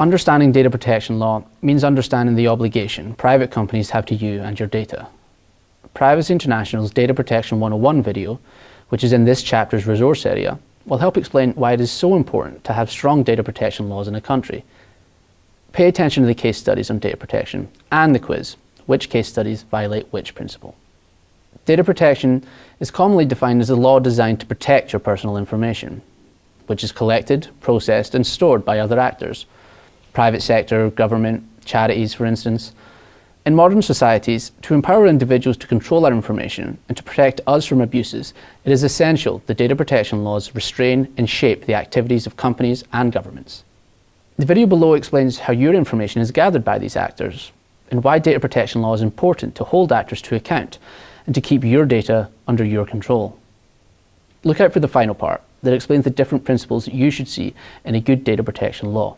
Understanding data protection law means understanding the obligation private companies have to you and your data. Privacy International's Data Protection 101 video, which is in this chapter's resource area, will help explain why it is so important to have strong data protection laws in a country. Pay attention to the case studies on data protection and the quiz, which case studies violate which principle. Data protection is commonly defined as a law designed to protect your personal information, which is collected, processed and stored by other actors, private sector, government, charities for instance. In modern societies, to empower individuals to control our information and to protect us from abuses, it is essential that data protection laws restrain and shape the activities of companies and governments. The video below explains how your information is gathered by these actors and why data protection law is important to hold actors to account and to keep your data under your control. Look out for the final part that explains the different principles you should see in a good data protection law.